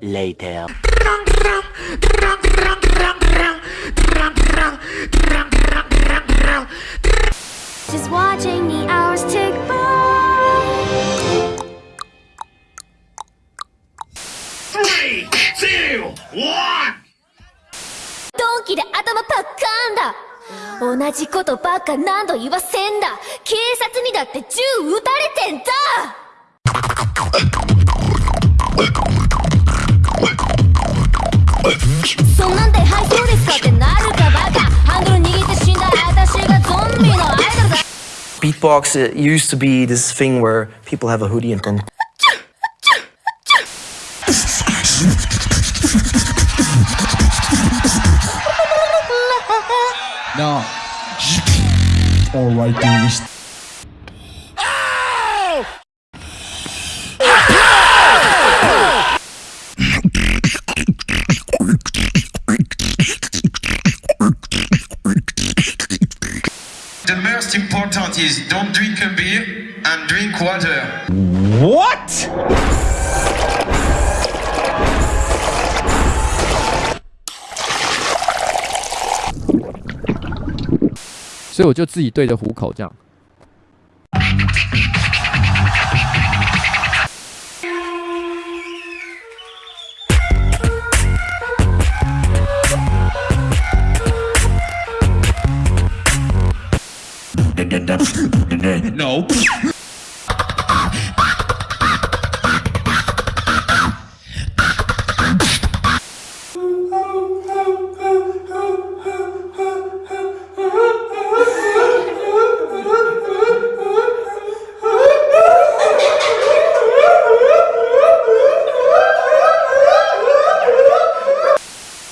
Later. Just watching the hours tick by. Three, two, one. ドンキで頭パッカーンだ同じことばっか何度言わせんだ警察にだって銃撃たれてんだ Beatbox it used to be this thing where people have a hoodie and then No. Alright, dude. The most important is don't drink a beer and drink water. What? 所以我就自己对着虎口这样。No.